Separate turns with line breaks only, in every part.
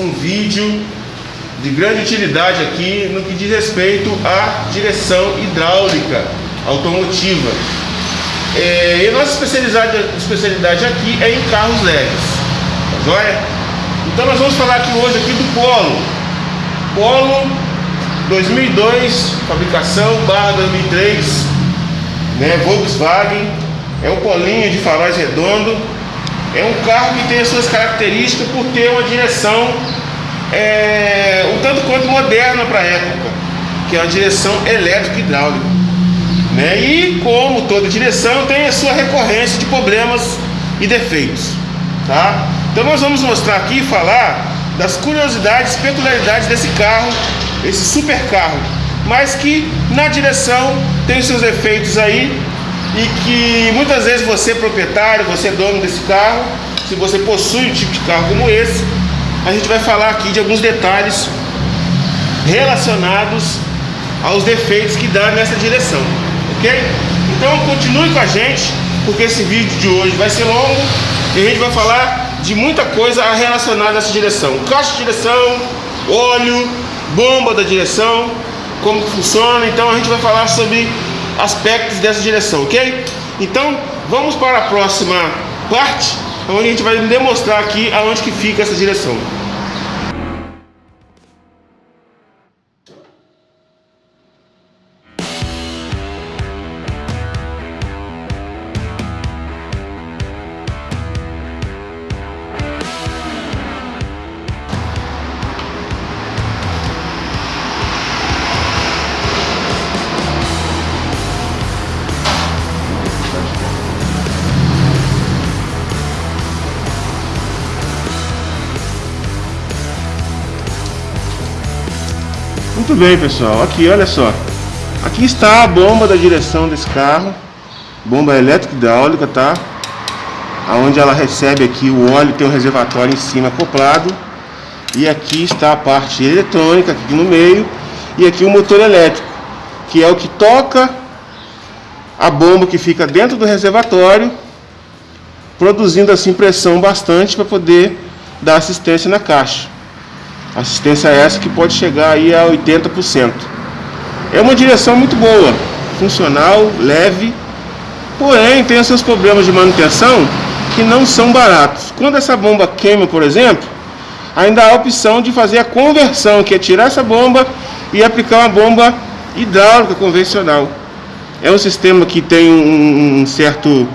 um vídeo de grande utilidade aqui no que diz respeito à direção hidráulica automotiva. É, e nossa especialidade, especialidade aqui é em carros leves, tá joia? Então nós vamos falar aqui hoje aqui do Polo. Polo 2002, fabricação, barra 2003, né, Volkswagen, é um polinho de faróis redondo, é um carro que tem as suas características por ter uma direção é, um tanto quanto moderna para a época, que é uma direção elétrica hidráulica. Né? E como toda direção tem a sua recorrência de problemas e defeitos. Tá? Então nós vamos mostrar aqui e falar das curiosidades, peculiaridades desse carro, esse super carro, mas que na direção tem seus efeitos aí e que muitas vezes você é proprietário, você é dono desse carro, se você possui um tipo de carro como esse, a gente vai falar aqui de alguns detalhes relacionados aos defeitos que dá nessa direção, ok? Então continue com a gente, porque esse vídeo de hoje vai ser longo e a gente vai falar de muita coisa relacionada a essa direção. Caixa de direção, óleo, bomba da direção, como funciona. Então a gente vai falar sobre aspectos dessa direção, ok? Então vamos para a próxima parte, onde a gente vai demonstrar aqui aonde que fica essa direção. Muito bem, pessoal. Aqui, olha só. Aqui está a bomba da direção desse carro. Bomba elétrica hidráulica, tá? Aonde ela recebe aqui o óleo, tem um reservatório em cima acoplado. E aqui está a parte eletrônica aqui no meio. E aqui o motor elétrico, que é o que toca a bomba que fica dentro do reservatório, produzindo assim pressão bastante para poder dar assistência na caixa. Assistência essa que pode chegar aí a 80%. É uma direção muito boa, funcional, leve, porém tem os seus problemas de manutenção que não são baratos. Quando essa bomba queima, por exemplo, ainda há a opção de fazer a conversão, que é tirar essa bomba e aplicar uma bomba hidráulica convencional. É um sistema que tem um, um certo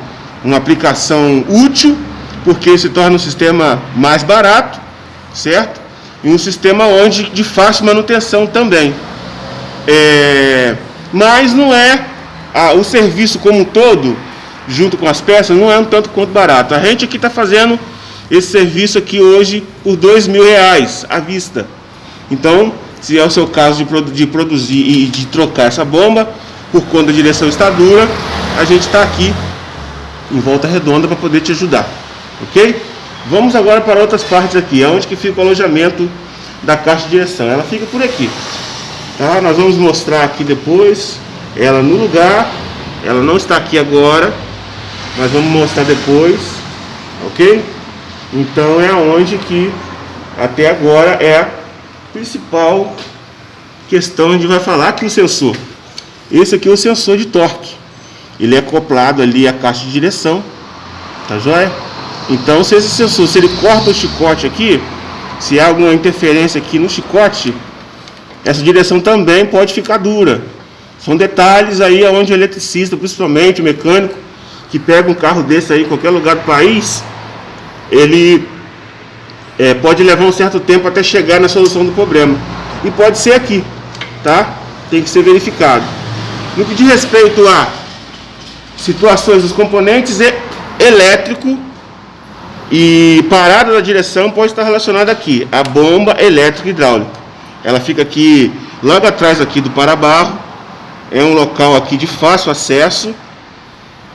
uma aplicação útil, porque se torna um sistema mais barato, certo? E um sistema onde de fácil manutenção também. É, mas não é a, o serviço como um todo, junto com as peças, não é um tanto quanto barato. A gente aqui está fazendo esse serviço aqui hoje por dois mil reais à vista. Então, se é o seu caso de, de produzir e de trocar essa bomba, por conta da direção está dura, a gente está aqui em volta redonda para poder te ajudar, ok? Vamos agora para outras partes aqui, onde que fica o alojamento da caixa de direção. Ela fica por aqui. Tá? Nós vamos mostrar aqui depois ela no lugar. Ela não está aqui agora, mas vamos mostrar depois, ok? Então é onde que até agora é a principal questão onde vai falar aqui o sensor. Esse aqui é o sensor de torque. Ele é acoplado ali à caixa de direção, tá joia? Então, se esse sensor, se ele corta o chicote aqui, se há alguma interferência aqui no chicote, essa direção também pode ficar dura. São detalhes aí onde o eletricista, principalmente o mecânico, que pega um carro desse aí em qualquer lugar do país, ele é, pode levar um certo tempo até chegar na solução do problema. E pode ser aqui, tá? Tem que ser verificado. No que diz respeito a situações dos componentes, é elétrico e parada da direção pode estar relacionada aqui, a bomba elétrica hidráulica. Ela fica aqui, logo atrás aqui do para-barro. É um local aqui de fácil acesso,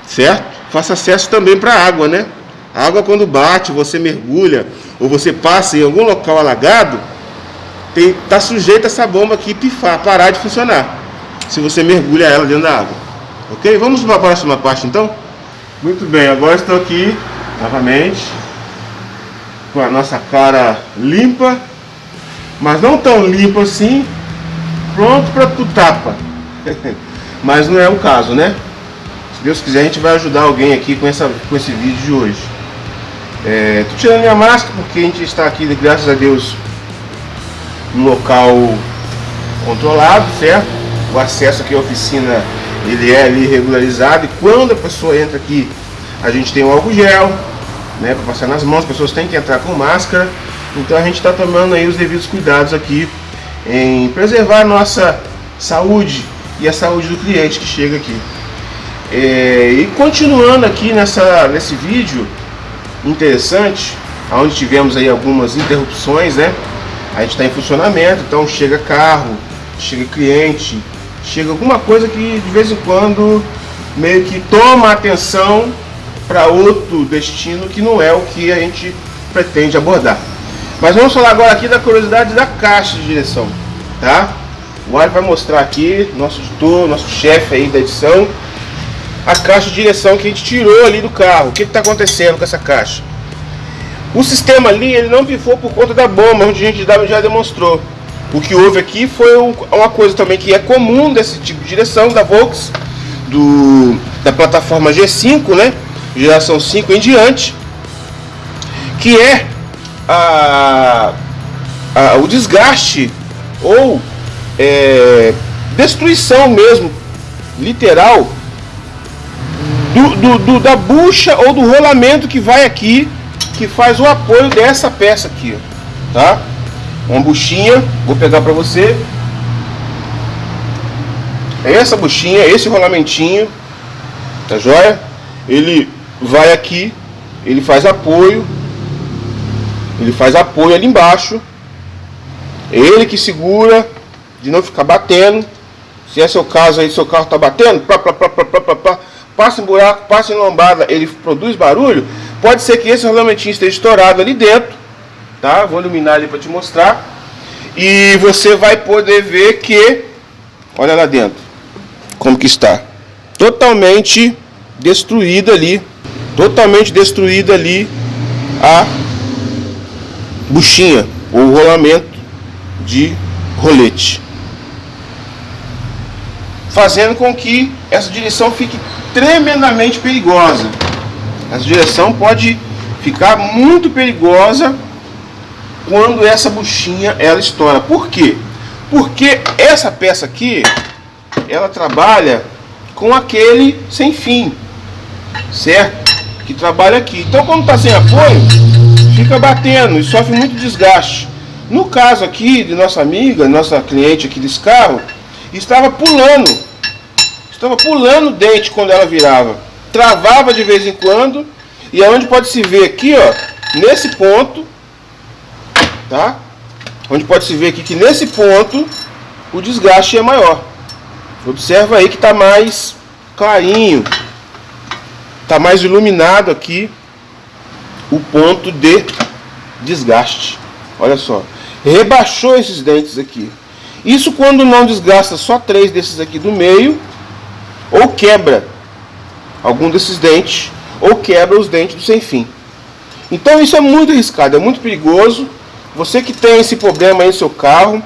certo? Fácil acesso também para água, né? A água quando bate, você mergulha, ou você passa em algum local alagado, está sujeita essa bomba aqui pifar, parar de funcionar. Se você mergulha ela dentro da água. Ok? Vamos para a próxima parte então? Muito bem, agora estou aqui novamente com a nossa cara limpa, mas não tão limpa assim, pronto para tu tapa. mas não é o caso, né? Se Deus quiser, a gente vai ajudar alguém aqui com, essa, com esse vídeo de hoje. É, tô tirando minha máscara porque a gente está aqui, graças a Deus, num local controlado, certo? O acesso aqui à oficina ele é ali regularizado e quando a pessoa entra aqui, a gente tem o álcool gel, né, para passar nas mãos, as pessoas têm que entrar com máscara. Então a gente está tomando aí os devidos cuidados aqui em preservar a nossa saúde e a saúde do cliente que chega aqui. É, e continuando aqui nessa, nesse vídeo interessante, onde tivemos aí algumas interrupções, né? A gente está em funcionamento, então chega carro, chega cliente, chega alguma coisa que de vez em quando meio que toma atenção para outro destino que não é o que a gente pretende abordar. Mas vamos falar agora aqui da curiosidade da caixa de direção, tá? O Ari vai mostrar aqui, nosso editor, nosso chefe aí da edição, a caixa de direção que a gente tirou ali do carro. O que está acontecendo com essa caixa? O sistema ali, ele não pifou por conta da bomba, onde a gente já demonstrou. O que houve aqui foi uma coisa também que é comum desse tipo de direção da Volks, do, da plataforma G5, né? Geração 5 em diante, que é a, a, o desgaste ou é, destruição mesmo, literal, do, do, do, da bucha ou do rolamento que vai aqui, que faz o apoio dessa peça aqui, tá? Uma buchinha, vou pegar para você. É essa buchinha, esse rolamentinho, tá joia? Ele vai aqui, ele faz apoio, ele faz apoio ali embaixo. É ele que segura, de não ficar batendo. Se é seu caso aí, seu carro tá batendo, pá, pá, pá, pá, pá, pá, passa em buraco, passa em lombada, ele produz barulho, pode ser que esse rolamentinho esteja estourado ali dentro, tá? Vou iluminar ali para te mostrar. E você vai poder ver que, olha lá dentro, como que está. Totalmente destruída ali, totalmente destruída ali a buchinha, ou rolamento de rolete fazendo com que essa direção fique tremendamente perigosa. Essa direção pode ficar muito perigosa quando essa buchinha ela estoura. Por quê? Porque essa peça aqui, ela trabalha com aquele sem fim, certo? Que trabalha aqui. Então quando está sem apoio, fica batendo e sofre muito desgaste. No caso aqui de nossa amiga, nossa cliente aqui desse carro, estava pulando. Estava pulando o dente quando ela virava. Travava de vez em quando. E aonde pode se ver aqui, ó, nesse ponto, tá? Onde pode se ver aqui que nesse ponto o desgaste é maior. Observa aí que está mais clarinho, está mais iluminado aqui o ponto de desgaste. Olha só, rebaixou esses dentes aqui. Isso quando não desgasta só três desses aqui do meio, ou quebra algum desses dentes, ou quebra os dentes do sem fim. Então isso é muito arriscado, é muito perigoso. Você que tem esse problema aí no seu carro,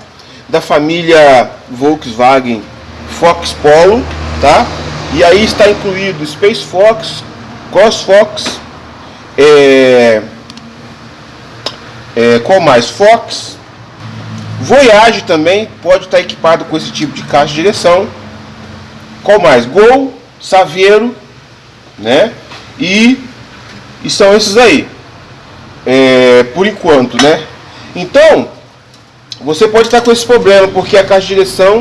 da família Volkswagen Fox Polo, tá? E aí está incluído Space Fox, Cross Fox, é, é, qual mais? Fox, Voyage também pode estar equipado com esse tipo de caixa de direção. Qual mais? Gol, Saveiro, né? E, e são esses aí. É, por enquanto, né? Então, você pode estar com esse problema, porque a caixa de direção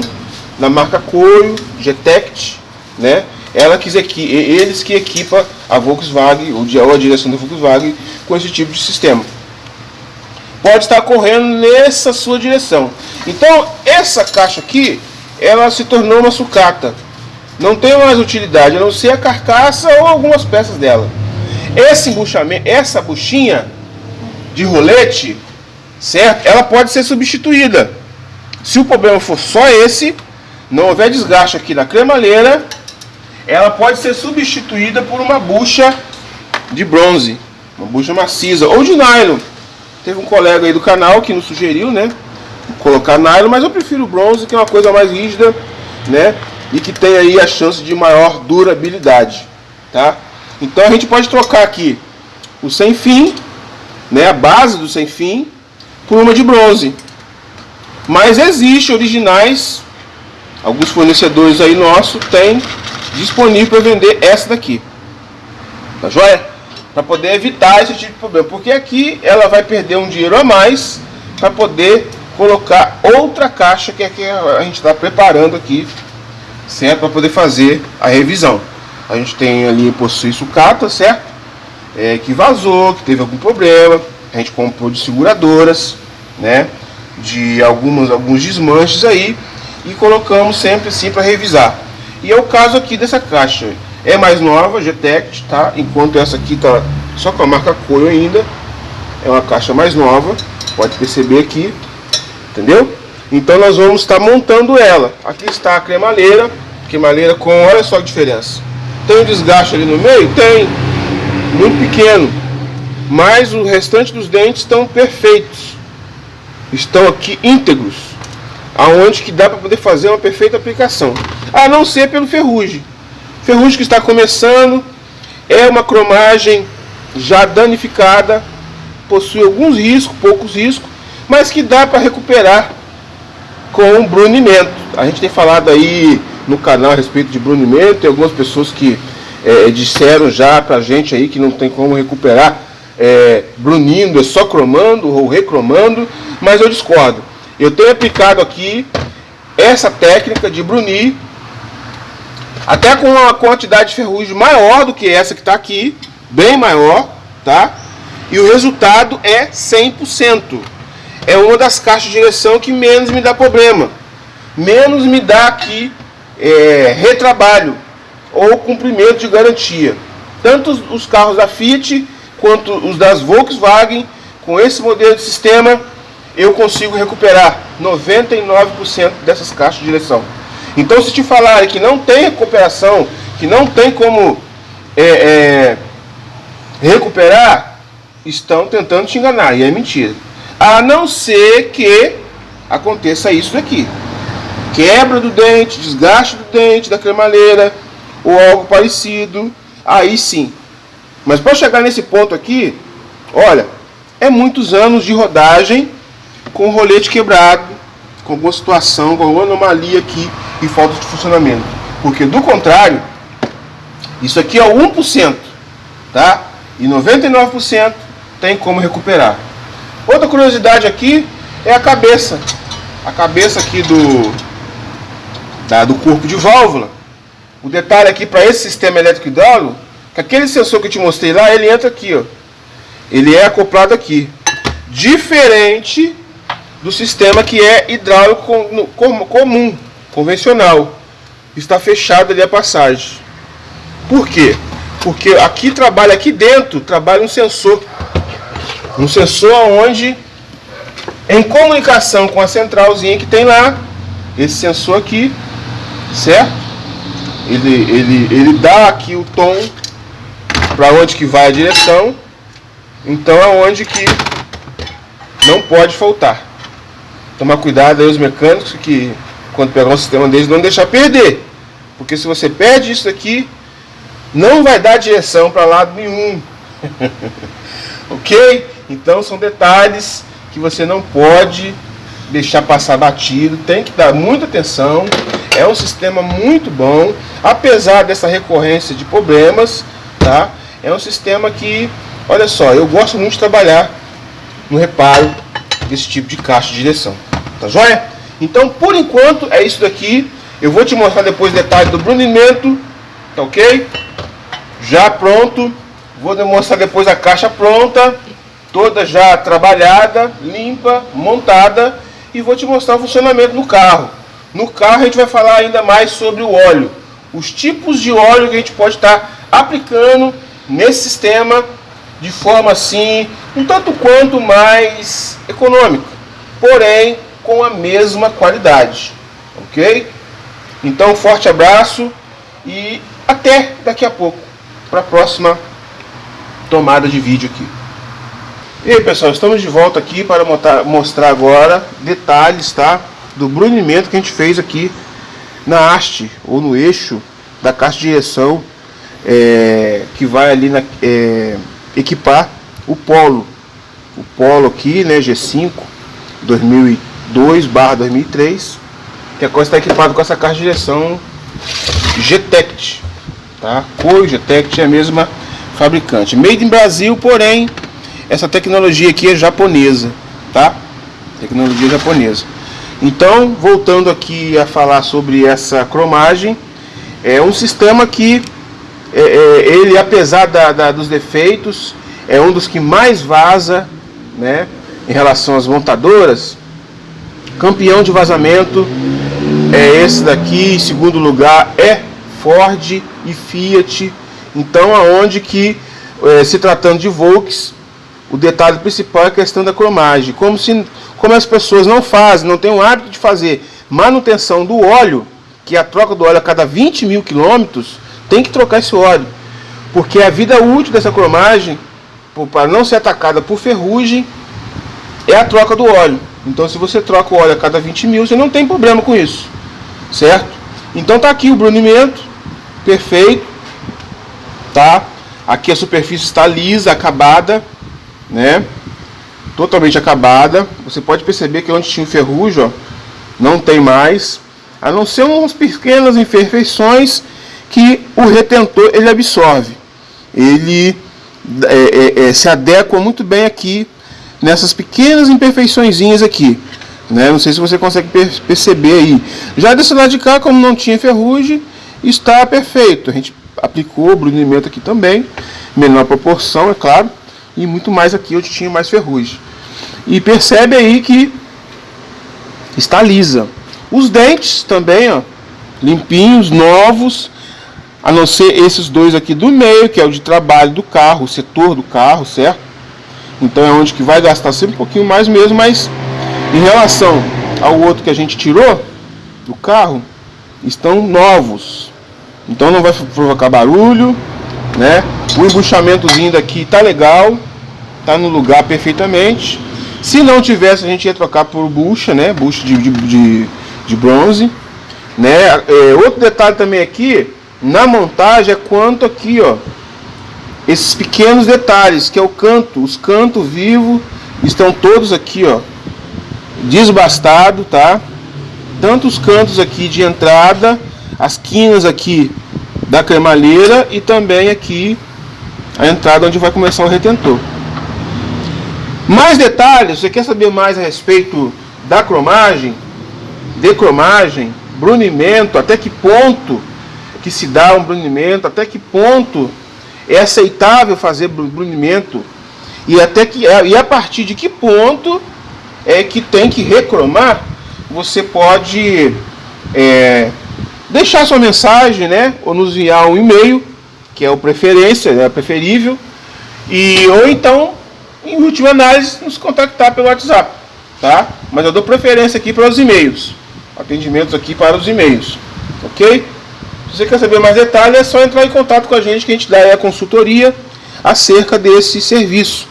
na marca Coio, Getect, né? Ela que eles que equipa a Volkswagen, ou a direção da Volkswagen, com esse tipo de sistema pode estar correndo nessa sua direção. Então, essa caixa aqui, ela se tornou uma sucata. Não tem mais utilidade, a não ser a carcaça ou algumas peças dela. Esse embuchamento, essa buchinha de rolete, certo? Ela pode ser substituída. Se o problema for só esse, não houver desgaste aqui na cremalheira, ela pode ser substituída por uma bucha de bronze, uma bucha maciça ou de nylon Teve um colega aí do canal que nos sugeriu, né? Colocar nylon, mas eu prefiro bronze, que é uma coisa mais rígida, né? E que tem aí a chance de maior durabilidade, tá? Então a gente pode trocar aqui o sem fim, né? A base do sem fim, por uma de bronze. Mas existe originais, alguns fornecedores aí nossos têm disponível para vender essa daqui. Tá joia? Para poder evitar esse tipo de problema. Porque aqui ela vai perder um dinheiro a mais para poder colocar outra caixa que é que a gente está preparando aqui, certo? Para poder fazer a revisão. A gente tem ali possui sucata, certo? É, que vazou, que teve algum problema. A gente comprou de seguradoras, né? De algumas, alguns desmanches aí e colocamos sempre assim para revisar. E é o caso aqui dessa caixa. É mais nova, GTEC, tá? Enquanto essa aqui tá só com a marca Coio ainda. É uma caixa mais nova, pode perceber aqui, entendeu? Então nós vamos estar montando ela. Aqui está a cremaleira, cremaleira com, olha só a diferença. Tem um desgaste ali no meio? Tem, muito pequeno. Mas o restante dos dentes estão perfeitos. Estão aqui íntegros. Aonde que dá para poder fazer uma perfeita aplicação. A não ser pelo ferrugem. Ferrugem que está começando, é uma cromagem já danificada, possui alguns riscos, poucos riscos, mas que dá para recuperar com brunimento. A gente tem falado aí no canal a respeito de brunimento, tem algumas pessoas que é, disseram já para a gente aí que não tem como recuperar é, brunindo, é só cromando ou recromando, mas eu discordo. Eu tenho aplicado aqui essa técnica de brunir até com uma quantidade de ferrugem maior do que essa que está aqui, bem maior, tá? E o resultado é 100%. É uma das caixas de direção que menos me dá problema. Menos me dá aqui é, retrabalho ou cumprimento de garantia. Tanto os carros da Fiat quanto os das Volkswagen, com esse modelo de sistema, eu consigo recuperar 99% dessas caixas de direção. Então, se te falarem que não tem recuperação, que não tem como é, é, recuperar, estão tentando te enganar, e é mentira. A não ser que aconteça isso daqui. Quebra do dente, desgaste do dente, da cremalheira, ou algo parecido, aí sim. Mas para chegar nesse ponto aqui, olha, é muitos anos de rodagem com o rolete quebrado, com alguma situação, com alguma anomalia aqui e falta de funcionamento. Porque do contrário, isso aqui é o 1%, tá? E 99% tem como recuperar. Outra curiosidade aqui é a cabeça. A cabeça aqui do, da, do corpo de válvula. O detalhe aqui para esse sistema elétrico hidráulico, que aquele sensor que eu te mostrei lá, ele entra aqui, ó. Ele é acoplado aqui. Diferente do sistema que é hidráulico comum, convencional. Está fechado ali a passagem. Por quê? Porque aqui trabalha, aqui dentro, trabalha um sensor. Um sensor onde, em comunicação com a centralzinha que tem lá, esse sensor aqui, certo? Ele, ele, ele dá aqui o tom para onde que vai a direção. Então é onde que não pode faltar. Tomar cuidado aí os mecânicos que quando pegar um sistema deles, não deixar perder. Porque se você perde isso aqui, não vai dar direção para lado nenhum. ok? Então são detalhes que você não pode deixar passar batido, tem que dar muita atenção. É um sistema muito bom, apesar dessa recorrência de problemas, tá? É um sistema que, olha só, eu gosto muito de trabalhar no reparo desse tipo de caixa de direção. Tá joia? Então, por enquanto, é isso daqui. Eu vou te mostrar depois detalhes do brunimento, tá ok? Já pronto. Vou demonstrar depois a caixa pronta, toda já trabalhada, limpa, montada. E vou te mostrar o funcionamento do carro. No carro a gente vai falar ainda mais sobre o óleo. Os tipos de óleo que a gente pode estar aplicando nesse sistema de forma assim, um tanto quanto mais econômica. Porém, com a mesma qualidade. Ok? Então, forte abraço e até daqui a pouco para a próxima tomada de vídeo aqui. E aí pessoal, estamos de volta aqui para mostrar agora detalhes tá, do brunimento que a gente fez aqui na haste ou no eixo da caixa de direção é, que vai ali na, é, equipar o polo o polo aqui, né, G5 2002 barra 2003 que a coisa está equipada com essa caixa de direção GTECT tá? Cor GTECT é a mesma fabricante made in Brasil, porém essa tecnologia aqui é japonesa, tá? Tecnologia japonesa. Então, voltando aqui a falar sobre essa cromagem, é um sistema que é, é, ele, apesar da, da, dos defeitos, é um dos que mais vaza, né? Em relação às montadoras, campeão de vazamento é esse daqui, em segundo lugar é Ford e Fiat. Então, aonde que é, se tratando de Volks, o detalhe principal é a questão da cromagem. Como, se, como as pessoas não fazem, não têm o hábito de fazer manutenção do óleo, que é a troca do óleo a cada 20 mil quilômetros, tem que trocar esse óleo. Porque a vida útil dessa cromagem, para não ser atacada por ferrugem, é a troca do óleo. Então se você troca o óleo a cada 20 mil, você não tem problema com isso. Certo? Então tá aqui o brunimento, perfeito. Tá? Aqui a superfície está lisa, acabada né? Totalmente acabada. Você pode perceber que onde tinha ferrugem, ó, não tem mais. A não ser umas pequenas imperfeições que o retentor ele absorve. Ele é, é, é, se adequa muito bem aqui nessas pequenas imperfeições aqui. Né? Não sei se você consegue per perceber aí. Já desse lado de cá, como não tinha ferrugem, está perfeito. A gente aplicou o brunimento aqui também, menor proporção, é claro e muito mais aqui onde tinha mais ferrugem. E percebe aí que está lisa. Os dentes também, ó, limpinhos, novos, a não ser esses dois aqui do meio, que é o de trabalho do carro, o setor do carro, certo? Então é onde que vai gastar sempre um pouquinho mais mesmo, mas em relação ao outro que a gente tirou do carro, estão novos. Então não vai provocar barulho, né? O embuchamentozinho daqui tá legal, tá no lugar perfeitamente. Se não tivesse, a gente ia trocar por bucha, né? Bucha de, de, de, de bronze, né? É, outro detalhe também aqui, na montagem é quanto aqui, ó, esses pequenos detalhes, que é o canto, os cantos vivos estão todos aqui, ó, desbastado, tá? Tanto os cantos aqui de entrada, as quinas aqui da cremalheira e também aqui a entrada onde vai começar o retentor. Mais detalhes, você quer saber mais a respeito da cromagem, decromagem, brunimento, até que ponto que se dá um brunimento, até que ponto é aceitável fazer brunimento e até que e a partir de que ponto é que tem que recromar, você pode é, deixar sua mensagem, né? Ou nos enviar um e-mail, que é o preferência, é preferível. E, ou então, em última análise, nos contactar pelo WhatsApp, tá? Mas eu dou preferência aqui para os e-mails. Atendimentos aqui para os e-mails, ok? Se você quer saber mais detalhes, é só entrar em contato com a gente que a gente dá a consultoria acerca desse serviço.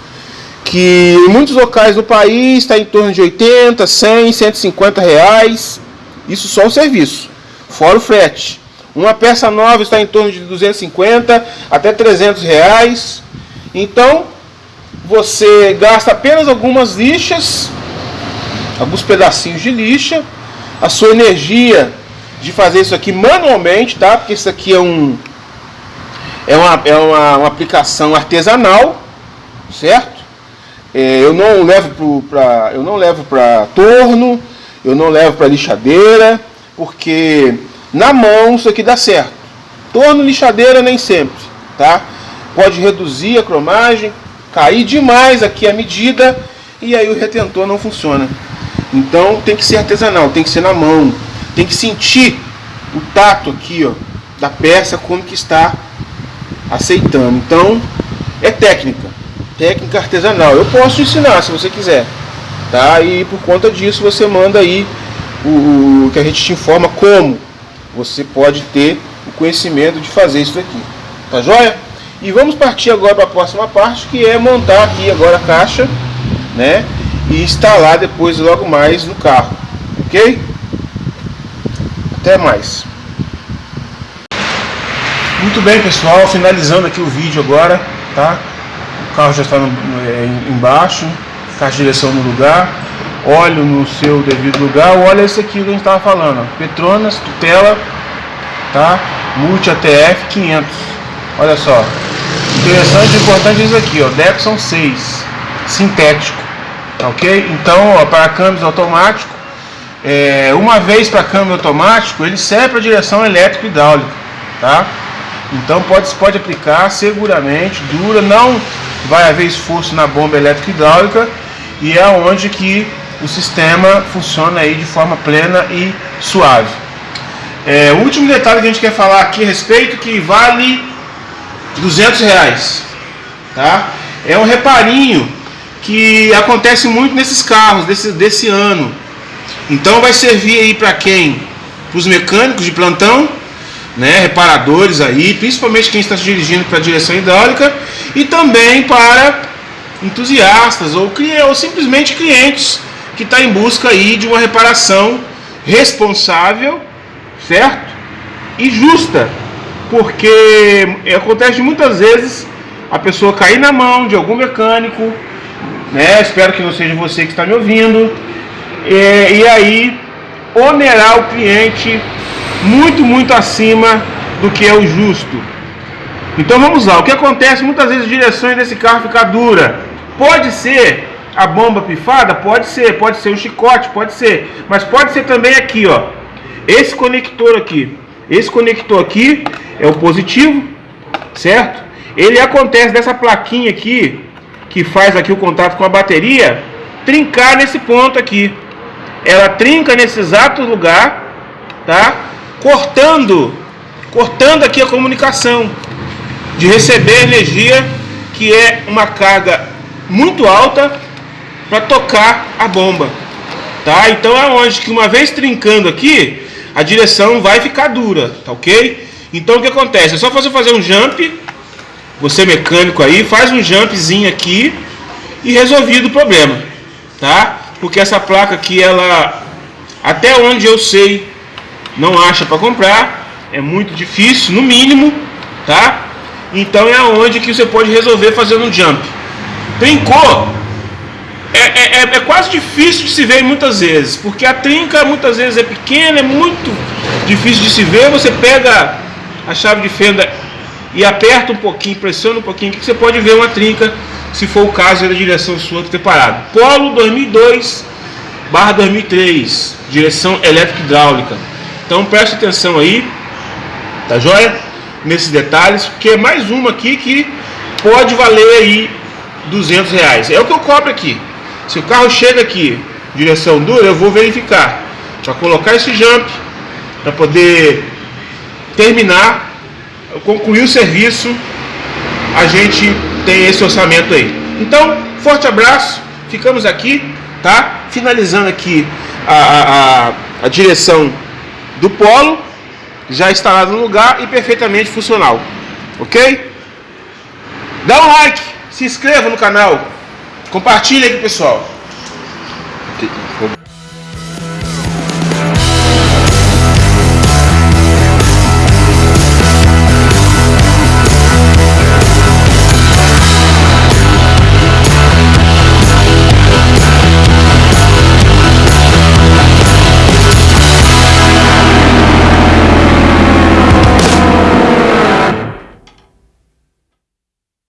Que em muitos locais do país está em torno de 80, 100, 150 reais. Isso só o serviço fora o frete. Uma peça nova está em torno de 250 até 300 reais. Então, você gasta apenas algumas lixas, alguns pedacinhos de lixa, a sua energia de fazer isso aqui manualmente, tá? Porque isso aqui é um é uma, é uma, uma aplicação artesanal, certo? É, eu não levo para eu não levo para torno, eu não levo para lixadeira, porque na mão isso aqui dá certo. Torno lixadeira nem sempre, tá? Pode reduzir a cromagem, cair demais aqui a medida e aí o retentor não funciona. Então tem que ser artesanal, tem que ser na mão, tem que sentir o tato aqui, ó, da peça como que está aceitando. Então é técnica, técnica artesanal. Eu posso ensinar se você quiser, tá? E por conta disso você manda aí o, o que a gente te informa como você pode ter o conhecimento de fazer isso aqui. Tá joia? E vamos partir agora para a próxima parte, que é montar aqui agora a caixa, né? E instalar depois logo mais no carro, ok? Até mais. Muito bem, pessoal, finalizando aqui o vídeo agora, tá? O carro já está no, é, embaixo, caixa de direção no lugar, óleo no seu devido lugar. O óleo é esse aqui que a gente estava falando. Petronas, tutela, tá? Multi ATF 500. Olha só. Interessante e importante isso aqui, ó. Dexon 6, sintético, ok? Então, ó, para câmbios automático, é, uma vez para câmbio automático, ele serve para direção elétrica e hidráulica, tá? Então pode, pode aplicar seguramente, dura, não vai haver esforço na bomba elétrica hidráulica e é onde que o sistema funciona aí de forma plena e suave. É, o último detalhe que a gente quer falar aqui a respeito que vale 200 reais, tá? É um reparinho que acontece muito nesses carros desse, desse ano. Então vai servir aí para quem? Para os mecânicos de plantão né, reparadores aí, principalmente quem está se dirigindo para a direção hidráulica e também para entusiastas ou, ou simplesmente clientes que está em busca aí de uma reparação responsável, certo? E justa, porque acontece muitas vezes a pessoa cair na mão de algum mecânico, né? Espero que não seja você que está me ouvindo, e, e aí onerar o cliente muito, muito acima do que é o justo. Então vamos lá, o que acontece muitas vezes as direções desse carro ficar dura. Pode ser a bomba pifada? Pode ser, pode ser o chicote, pode ser. Mas pode ser também aqui, ó. Esse conector aqui. Esse conector aqui é o positivo, certo? Ele acontece dessa plaquinha aqui, que faz aqui o contato com a bateria, trincar nesse ponto aqui. Ela trinca nesse exato lugar, tá? cortando, cortando aqui a comunicação, de receber energia que é uma carga muito alta para tocar a bomba. Tá? Então é onde que uma vez trincando aqui, a direção vai ficar dura, tá ok? Então o que acontece? É só você fazer um jump, você mecânico aí, faz um jumpzinho aqui e resolvido o problema, tá? Porque essa placa aqui, ela, até onde eu sei, não acha para comprar, é muito difícil, no mínimo, tá? Então é onde que você pode resolver fazendo um jump. Trincou, é, é, é, é, quase difícil de se ver muitas vezes, porque a trinca muitas vezes é pequena, é muito difícil de se ver. Você pega a chave de fenda e aperta um pouquinho, pressiona um pouquinho, que você pode ver uma trinca, se for o caso da direção sua que ter parado. Polo 2002 barra 2003, direção elétrica hidráulica. Então preste atenção aí, tá joia? Nesses detalhes, porque é mais uma aqui que pode valer aí 200 reais. É o que eu cobro aqui. Se o carro chega aqui, direção dura, eu vou verificar. Para colocar esse jump, para poder terminar, concluir o serviço, a gente tem esse orçamento aí. Então, forte abraço, ficamos aqui, tá? Finalizando aqui a, a, a, direção do polo, já instalado no lugar e perfeitamente funcional. Ok? Dá um like, se inscreva no canal, compartilhe aqui pessoal.